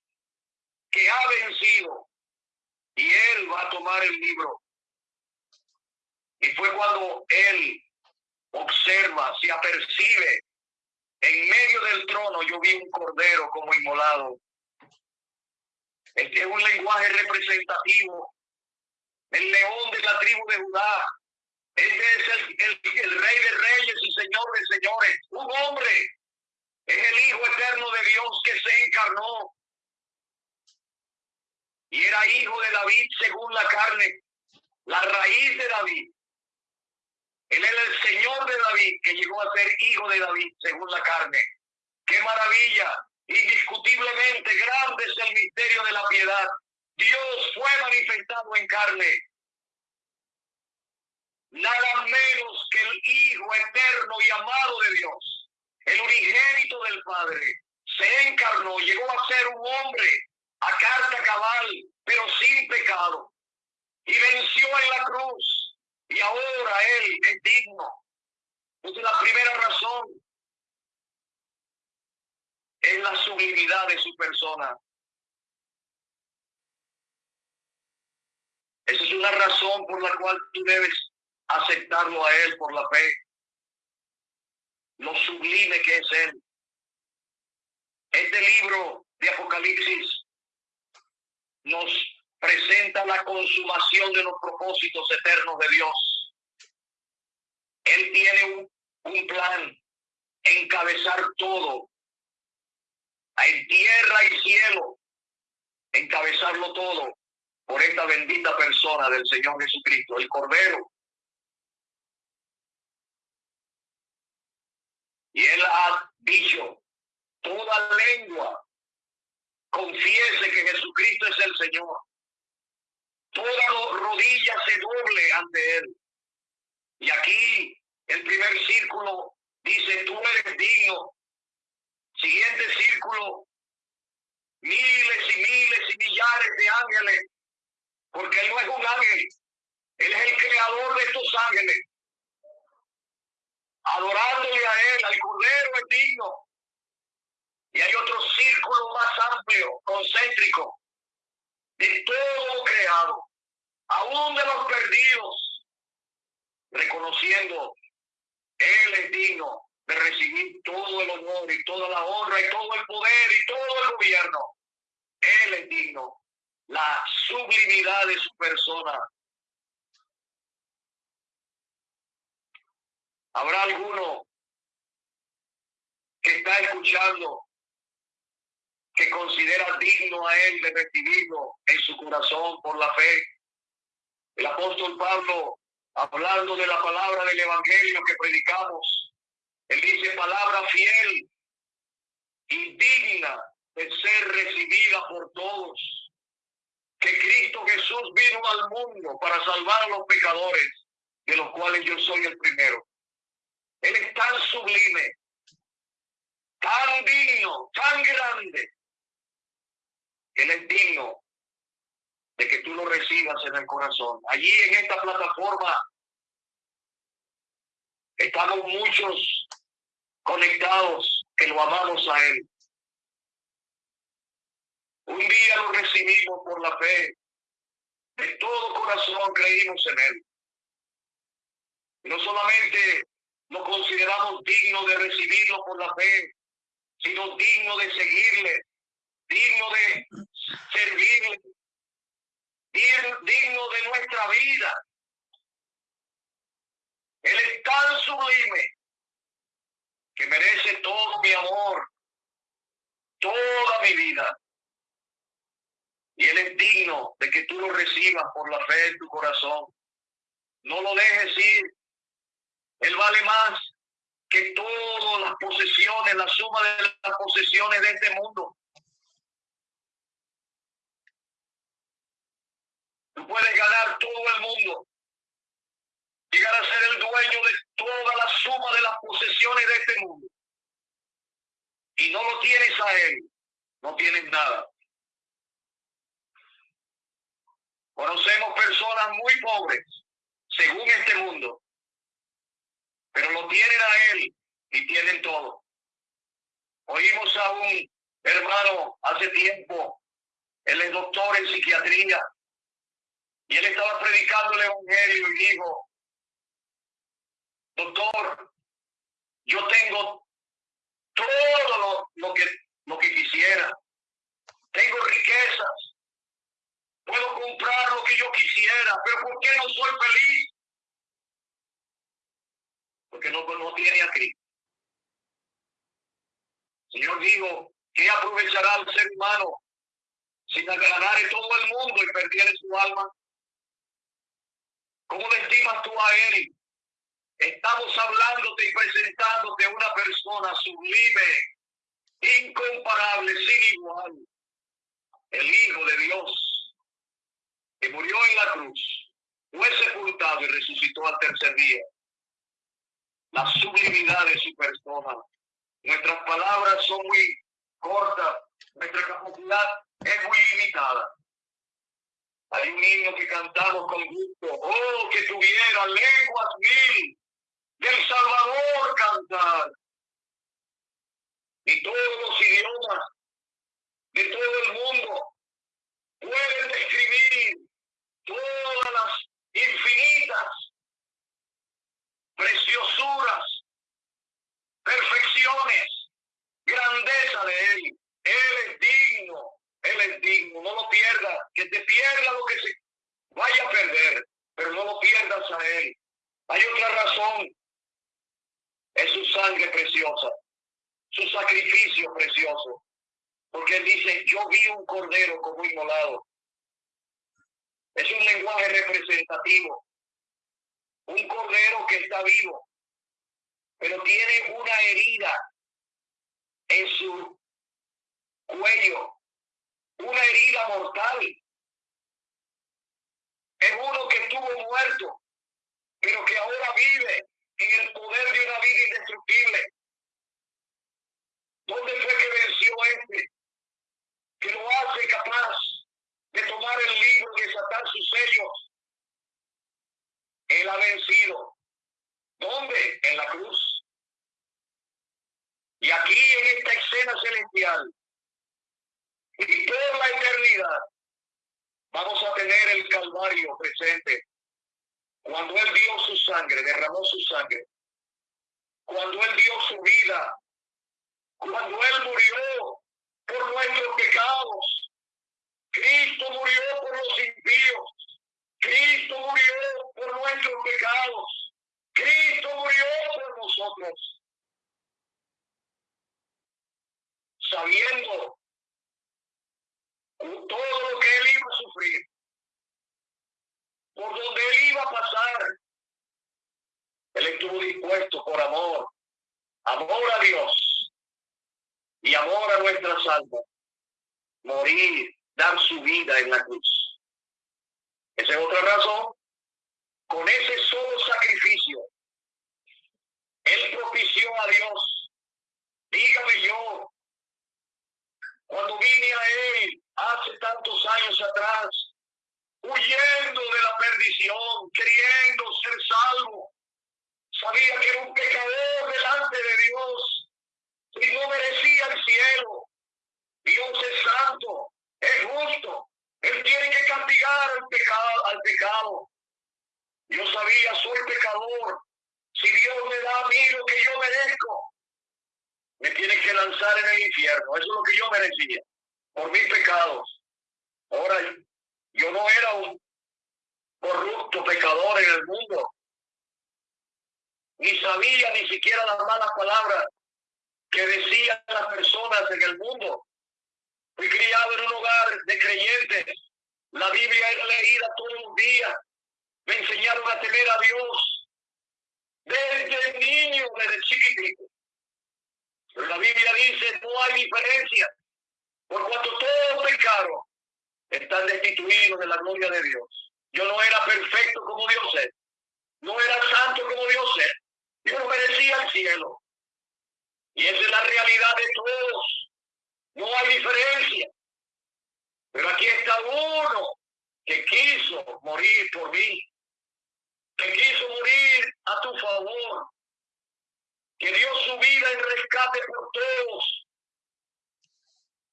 que ha vencido. Y él va a tomar el libro. Y fue cuando él observa, se apercibe. En medio del trono yo vi un cordero como inmolado. Este es un lenguaje representativo. El león de la tribu de Judá. Este es el, el rey de reyes y señor de señores. Un hombre. Es el Hijo eterno de Dios que se encarnó. Y era hijo de David según la carne. La raíz de David él el Señor de David, que llegó a ser hijo de David según la carne. ¡Qué maravilla! Indiscutiblemente grande es el misterio de la piedad. Dios fue manifestado en carne. Nada menos que el Hijo eterno y amado de Dios, el unigénito del Padre, se encarnó, llegó a ser un hombre a carta cabal, pero sin pecado, y venció en la cruz y ahora Él es digno. Es la primera razón. Es la sublimidad de su persona. Esa es una razón por la cual tú debes aceptarlo a Él por la fe. Lo sublime que es Él. Este libro de Apocalipsis nos presenta la consumación de los propósitos eternos de Dios. Él tiene un, plan, encabezar todo, en tierra y cielo, encabezarlo todo por esta bendita persona del Señor Jesucristo, el Cordero. Y él ha dicho, toda lengua confiese que Jesucristo es el Señor toda rodilla se doble ante él. Y aquí el primer círculo dice, tú eres digno. Siguiente círculo, miles y miles y millares de ángeles, porque él no es un ángel, él es el creador de estos ángeles. Adorándole a él, al Cordero es digno. Y hay otro círculo más amplio, concéntrico, de todo lo creado, aún de los perdidos, reconociendo, Él es digno de recibir todo el honor y toda la honra y todo el poder y todo el gobierno. Él es digno, la sublimidad de su persona. Habrá alguno que está escuchando que considera digno a él de recibirlo en su corazón por la fe. El apóstol Pablo, hablando de la palabra del Evangelio que predicamos, él dice palabra fiel y digna de ser recibida por todos. Que Cristo Jesús vino al mundo para salvar a los pecadores, de los cuales yo soy el primero. Él tan sublime, tan digno, tan grande, él es digno de que tú lo recibas en el corazón. Allí en esta plataforma estamos muchos conectados que lo amamos a Él. Un día lo recibimos por la fe. De todo corazón creímos en Él. No solamente no consideramos digno de recibirlo por la fe, sino digno de seguirle, digno de servirle, digno de nuestra vida. Él es tan sublime que merece todo mi amor, toda mi vida. Y Él es digno de que tú lo recibas por la fe en tu corazón. No lo dejes ir. Él vale más que todas las posesiones, la suma de las posesiones de este mundo. Tú puedes ganar todo el mundo, llegar a ser el dueño de toda la suma de las posesiones de este mundo. Y no lo tienes a él, no tienes nada. Conocemos personas muy pobres, según este mundo, pero lo tienen a él y tienen todo. Oímos a un hermano hace tiempo, él es doctor en psiquiatría, y él estaba predicando el Evangelio y dijo, doctor, yo tengo todo lo, que, lo que quisiera. Tengo riquezas. Puedo comprar lo que yo quisiera, pero ¿por qué no soy feliz? Porque no, no tiene a Cristo. Señor dijo, ¿qué aprovechará el ser humano sin ganar todo el mundo y perder su alma? ¿Cómo le estimas tú a él Estamos hablándote y presentándote una persona sublime, incomparable, sin igual. El Hijo de Dios, que murió en la cruz, fue sepultado y resucitó al tercer día. La sublimidad de su persona. Nuestras palabras son muy cortas, nuestra capacidad es muy limitada. Hay un niño que cantamos con gusto, oh, que tuviera lenguas mil del Salvador cantar. Y todos los idiomas de todo el mundo pueden describir todas las infinitas preciosuras, perfecciones, grandeza de Él. Él es digno, Él es. No lo pierdas, que te pierda lo que se vaya a perder, pero no lo pierdas a Él. Hay otra razón es su sangre preciosa, su sacrificio precioso. Porque él dice, yo vi un cordero como inmolado. Es un lenguaje representativo. Un cordero que está vivo, pero tiene una herida en su cuello, mortal. Es uno que estuvo muerto, pero que ahora vive en el poder de una vida indestructible. ¿Dónde fue que venció este? Que lo hace capaz de tomar el libro y desatar sus sellos. Él ha vencido. ¿Dónde? En la cruz. Y aquí en esta escena celestial y toda la eternidad. Vamos a tener el Calvario presente. Cuando Él dio su sangre, derramó su sangre, cuando Él dio su vida, cuando Él murió por nuestros pecados, Cristo murió por los impíos, Cristo murió por nuestros pecados, Cristo murió por nosotros, sabiendo todo lo que Él iba a sufrir por donde él iba a pasar. Él estuvo dispuesto por amor, amor a Dios y amor a nuestras almas, morir, dar su vida en la cruz. Esa es otra razón. Con ese solo sacrificio, Él propició a Dios. Dígame yo, cuando vine a Él hace tantos años atrás, huyendo de la perdición, queriendo ser salvo. Sabía que era un pecador delante de Dios y no merecía el cielo. Dios es santo, es justo. Él tiene que castigar al pecado. Al pecado. Yo sabía, soy pecador, Si Dios me da a mí lo que yo merezco, me tiene que lanzar en el infierno. Eso es lo que yo merecía por mis pecados. Ahora, yo no era un corrupto pecador en el mundo. Ni sabía ni siquiera las malas palabras que decían las personas en el mundo. Fui criado en un hogar de creyentes. La Biblia era leída todos los días. Me enseñaron a temer a Dios desde niño, desde chiquitito. Pero la Biblia dice, no hay diferencia. Por cuanto todos pecaron, están destituidos de la gloria de Dios. Yo no era perfecto como Dios es. No era santo como Dios es. Yo no merecía el cielo. Y es la realidad de todos. No hay diferencia. Pero aquí está uno que quiso morir por mí, que quiso morir a tu favor, que dio su vida en rescate por todos.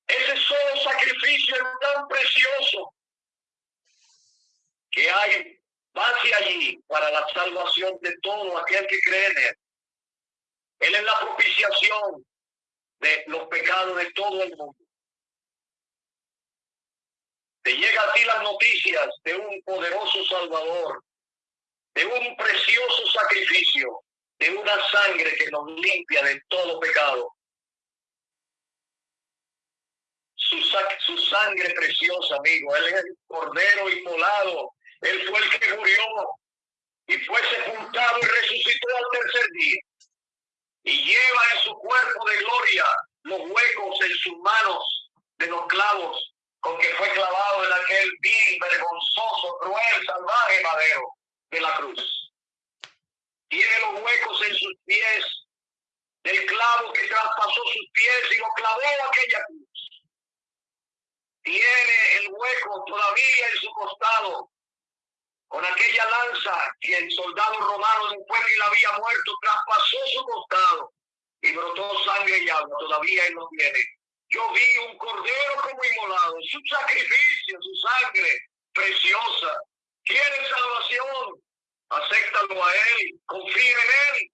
Ese solo sacrificio es tan precioso que hay base allí para la salvación de todo aquel que cree en él. Él es la propiciación de los pecados de todo el mundo. Te llega a ti las noticias de un poderoso Salvador, de un precioso sacrificio, de una sangre que nos limpia de todo pecado. Su, sangre preciosa, amigo. Él es el cordero inmolado. Él fue el que murió y fue sepultado y resucitó al tercer día y lleva en su cuerpo de gloria los huecos en sus manos de los clavos con que fue clavado en aquel vil, vergonzoso, cruel, salvaje madero de la cruz. Tiene los huecos en sus pies del clavo que traspasó sus pies y lo clavó aquella cruz. Tiene el hueco todavía en su costado con aquella lanza que el soldado romano después que la había muerto traspasó su costado y brotó sangre y agua, todavía él lo tiene. Yo vi un cordero como inmolado, su sacrificio, su sangre preciosa. ¿Quiere salvación? Acéptalo a él, confía en él.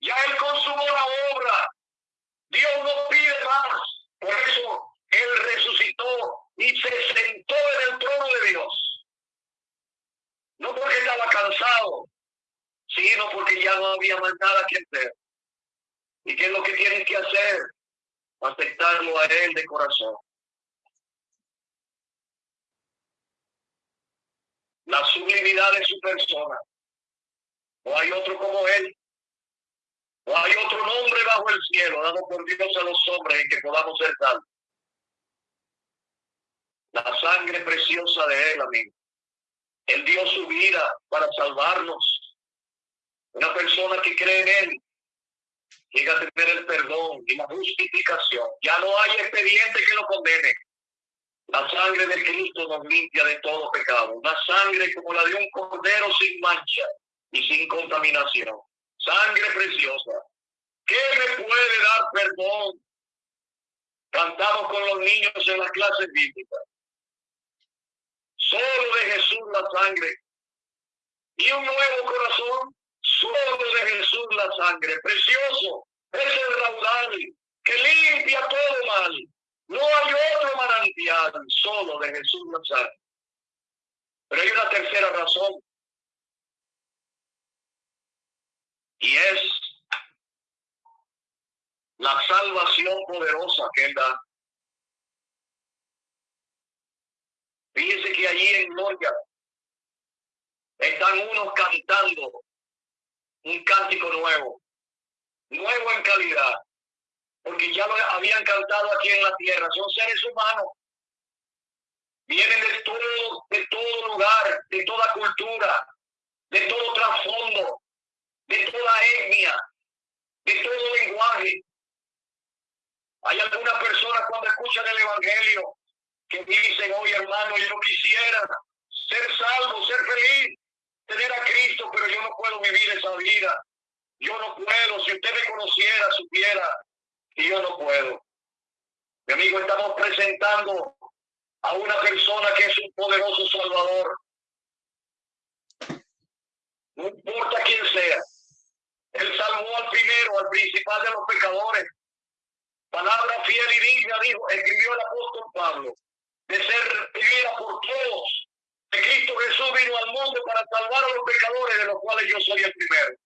Ya él consumó la obra. Dios no pide más. Por eso él resucitó y se sentó en el trono de Dios no porque estaba cansado, sino porque ya no había más nada que hacer. ¿Y qué es lo que tienen que hacer? Aceptarlo a Él de corazón. La sublimidad de su persona. No hay otro como Él. No hay otro nombre bajo el cielo dado por Dios a los hombres en que podamos ser salvos. La sangre preciosa de Él, amigo. Él dio su vida para salvarnos. Una persona que cree en Él llega a tener el perdón y la justificación. Ya no hay expediente que lo condene. La sangre de Cristo nos limpia de todo pecado. Una sangre como la de un cordero sin mancha y sin contaminación. Sangre preciosa. ¿Qué me puede dar perdón? Cantamos con los niños en las clases bíblicas. Solo de Jesús la sangre. Y un nuevo corazón. Solo de Jesús la sangre. Precioso. Es el raudal que limpia todo mal. No hay otro manantial. Solo de Jesús la sangre. Pero hay una tercera razón. Y es la salvación poderosa que da. Que allí en Gloria están unos cantando un cántico nuevo, nuevo en calidad, porque ya lo habían cantado aquí en la tierra, son seres humanos, vienen de todo, de todo lugar, de toda cultura, de todo trasfondo, de toda etnia, de todo lenguaje. Hay algunas personas cuando escuchan el Evangelio que dicen, oye hermano, yo quisiera ser salvo, ser feliz, tener a Cristo, pero yo no puedo vivir esa vida. Yo no puedo, si usted me conociera, supiera que yo no puedo. Mi amigo, estamos presentando a una persona que es un poderoso salvador. No importa quién sea, Él salvó al primero, al principal de los pecadores. Palabra fiel y digna, dijo, escribió el apóstol Pablo, de ser vivida por todos. De Cristo Jesús vino al mundo para salvar a los pecadores, de los cuales yo soy el primero.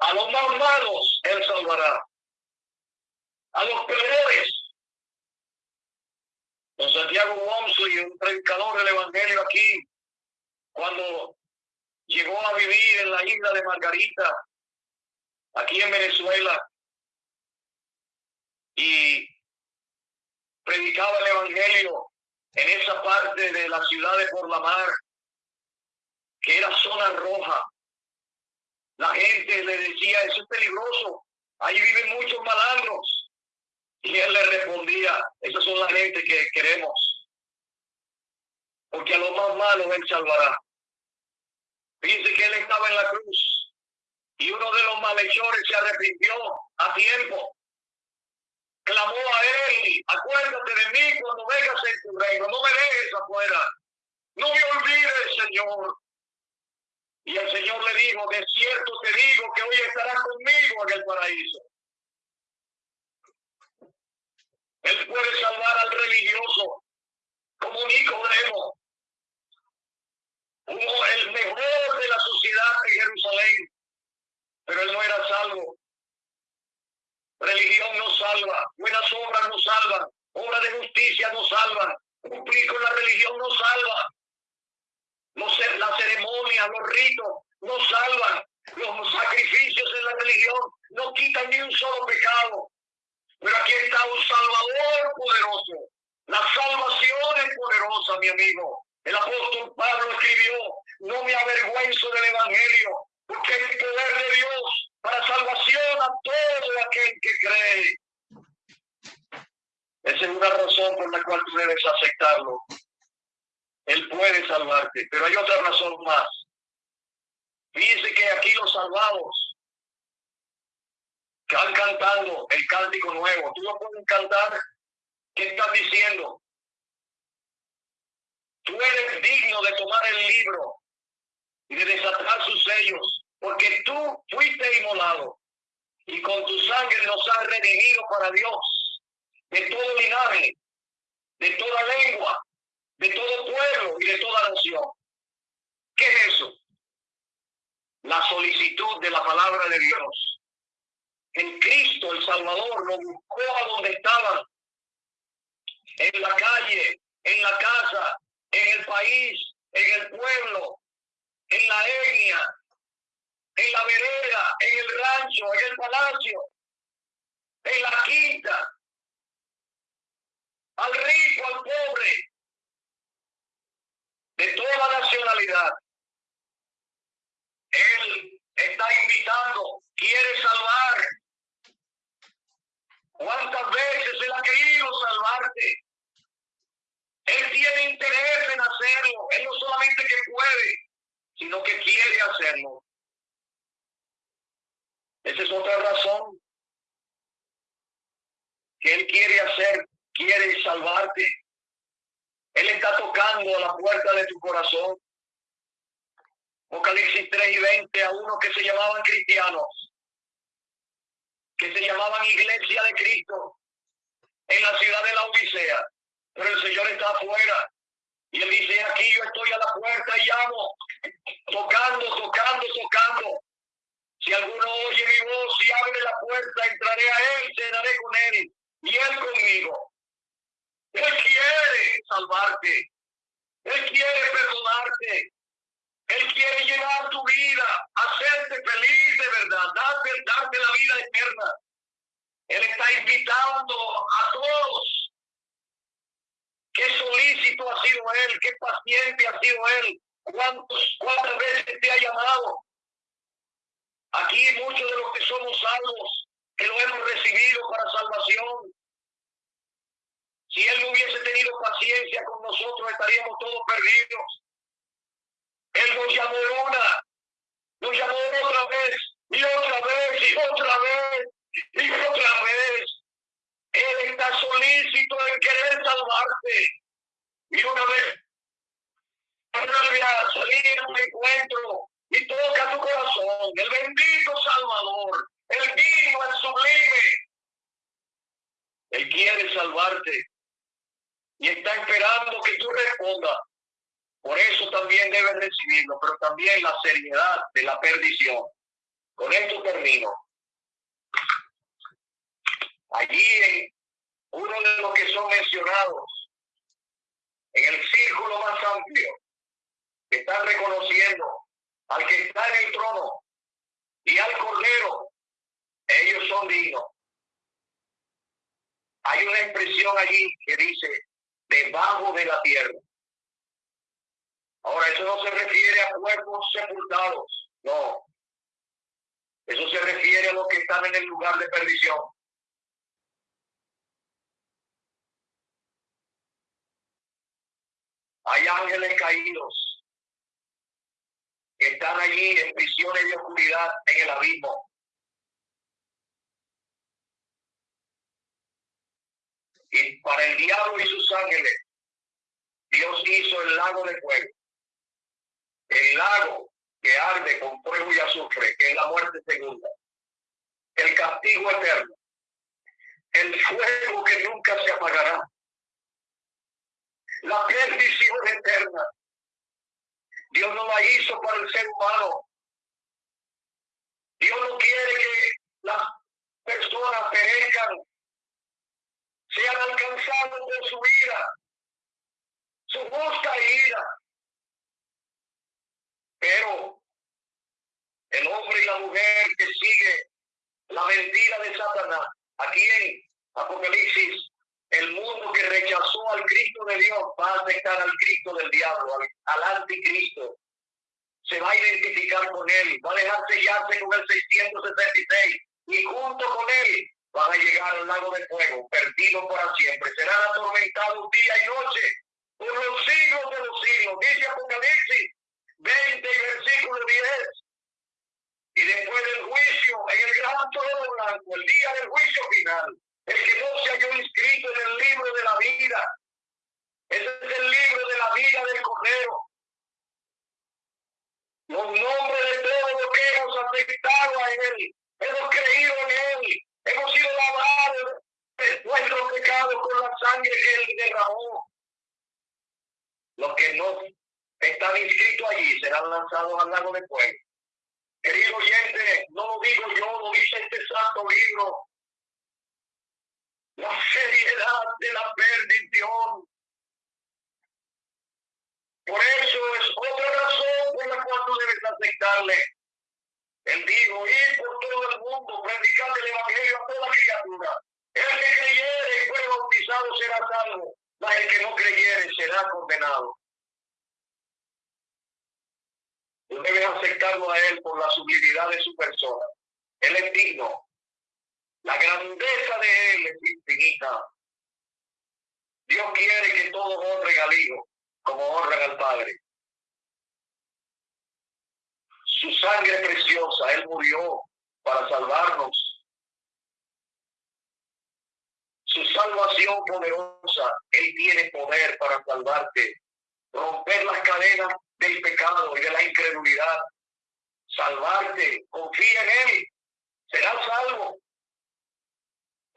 A los más malos Él salvará. A los peores. Don Santiago y un predicador del Evangelio aquí, cuando llegó a vivir en la isla de Margarita, aquí en Venezuela, y predicaba el Evangelio en esa parte de la ciudad de Por la Mar, que era zona roja. La gente le decía, eso es peligroso, ahí viven muchos malandros. Y él le respondía, esas son la gente que queremos. Porque a los más malos él salvará. Dice que él estaba en la cruz y uno de los malhechores se arrepintió a tiempo. Clamó a él, acuérdate de mí cuando vengas en tu reino, no me dejes afuera, no me olvides, Señor. Y el Señor le dijo, de cierto te digo que hoy estarás conmigo en el paraíso. Él puede salvar al religioso como Nicodemo, uno, el mejor de la sociedad de Jerusalén, pero él no era salvo. Religión no salva, buenas obras no salvan, obras de justicia no salvan, cumplir con la religión no salva. Los, la ceremonia, los ritos no salvan, los sacrificios en la religión no quitan ni un solo pecado. Pero aquí está un Salvador poderoso. La salvación es poderosa, mi amigo. El apóstol Pablo escribió, no me avergüenzo del Evangelio, porque el poder de Dios para salvación a todo aquel que cree. Es una razón por la cual tú debes aceptarlo. Él puede salvarte, pero hay otra razón más. Dice que aquí los salvados están cantando el cántico nuevo. Tú no puedes cantar. ¿Qué estás diciendo? Tú eres digno de tomar el libro y de desatar sus sellos, porque tú fuiste inmolado y con tu sangre nos has redimido para Dios de todo linaje, de toda lengua, de todo pueblo y de toda nación. ¿Qué es eso? La solicitud de la palabra de Dios. En Cristo, el Salvador, lo buscó a donde estaban, en la calle, en la casa, en el país, en el pueblo, en la etnia, en la vereda, en el rancho, en el palacio, en la quinta, al rico, al pobre, de toda nacionalidad. Él está invitando, quiere salvar. ¿Cuántas veces él ha querido salvarte? Él tiene interés en hacerlo. Él no solamente que puede, sino que quiere hacerlo. Esa es otra razón. Que Él quiere hacer, quiere salvarte. Él está tocando a la puerta de tu corazón. Apocalipsis 3 y 20 a uno que se llamaban cristianos, que se llamaban Iglesia de Cristo en la ciudad de la Odisea pero el Señor está afuera. Y él dice, aquí yo estoy a la puerta y llamo, tocando, tocando, tocando. Si alguno oye mi voz y abre la puerta, entraré a él, cenaré con él y él conmigo. Él quiere salvarte. Él quiere perdonarte. Él quiere llenar tu vida, hacerte feliz de verdad, darte, darte la vida eterna. Él está invitando a todos Qué solícito ha sido Él, qué paciente ha sido Él, cuántos, cuántas veces te ha llamado. Aquí muchos de los que somos salvos, que lo hemos recibido para salvación. Si Él no hubiese tenido paciencia con nosotros, estaríamos todos perdidos. Él nos llamó una, nos llamó otra vez, y otra vez, y otra vez, y otra vez. Él está solícito en querer salvarte. Y una vez, una vez salir en un encuentro y toca tu corazón. El bendito Salvador, el digno, el sublime. Él quiere salvarte y está esperando que tú respondas. Por eso también debes recibirlo, pero también la seriedad de la perdición. Con esto termino. Allí en uno de los que son mencionados, en el círculo más amplio, están reconociendo al que está en el trono y al cordero. Ellos son dignos. Hay una expresión allí que dice, debajo de la tierra. Ahora, eso no se refiere a cuerpos sepultados, no. Eso se refiere a los que están en el lugar de perdición. Hay ángeles caídos están allí en prisiones de oscuridad en el abismo. Y para el diablo y sus ángeles, Dios hizo el lago de fuego. El lago que arde con fuego y azufre, que es la muerte segunda. El castigo eterno. El fuego que nunca se apagará. La perdición eterna. Dios no la hizo para el ser humano. Dios no quiere que las personas perezcan sean alcanzados por su vida, su justa ira. Pero el hombre y la mujer que sigue la mentira de Satanás, aquí en Apocalipsis, el mundo que rechazó al Cristo de Dios va a aceptar al Cristo del diablo, al, al anticristo. Se va a identificar con él, va a dejar sellarse con el 666 y junto con él van a llegar al lago de fuego, perdido para siempre. Serán atormentados día y noche por los siglos de los siglos. Dice Apocalipsis 20 y versículo 10. Y después del juicio, en el gran trono blanco, el día del juicio final, el que no se halló inscrito en el libro de la vida. Ese es el libro de la vida del Cordero. Los nombres de todos los que hemos aceptado a Él, hemos creído en Él, Hemos sido lavados de nuestros pecados con la sangre que Él derramó. Los que no están inscritos allí serán lanzados al lago de fuego. Querido oyente, no lo digo yo, lo dice este santo libro. La seriedad de la perdición. Por eso es otra razón por la cual tú debes aceptarle él dijo, ir por todo el mundo, predicar el evangelio a toda criatura. El que creyere y fue bautizado será salvo, mas el que no creyere será condenado. Tú debes aceptarlo a Él por la sublimidad de su persona. Él es digno. La grandeza de Él es infinita. Dios quiere que todos honren al Hijo como honran al Padre. Su sangre preciosa, Él murió para salvarnos. Su salvación poderosa, Él tiene poder para salvarte, romper las cadenas del pecado y de la incredulidad, salvarte, confía en Él, serás salvo.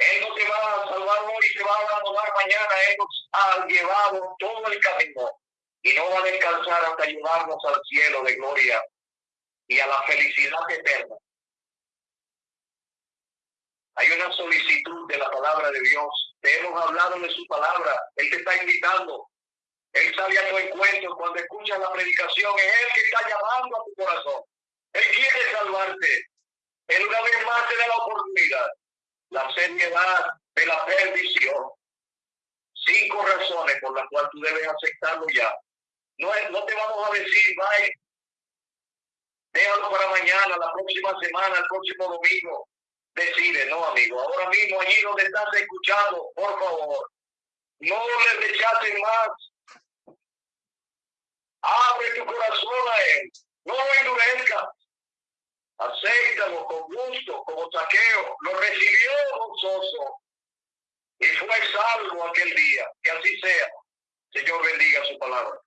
Él no te va a salvar hoy, te va a abandonar mañana, Él nos ha llevado todo el camino y no va a descansar hasta llevarnos al cielo de gloria y a la felicidad eterna. Hay una solicitud de la palabra de Dios. Te hemos hablado de su palabra. Él te está invitando. Él sale a tu encuentro cuando escuchas la predicación. Es Él que está llamando a tu corazón. Él quiere salvarte. Él una vez más te da la oportunidad. La seriedad de la perdición. Cinco razones por las cuales tú debes aceptarlo ya. No, no te vamos a decir, vaya, Déjalo para mañana, la próxima semana, el próximo domingo. Decide, no, amigo. Ahora mismo, allí donde estás escuchando, por favor, no le rechacen más. Abre tu corazón a Él. No endurezcas. Acéptalo con gusto, como saqueo. Lo recibió gozoso. Y fue salvo aquel día. Que así sea. Señor bendiga su palabra.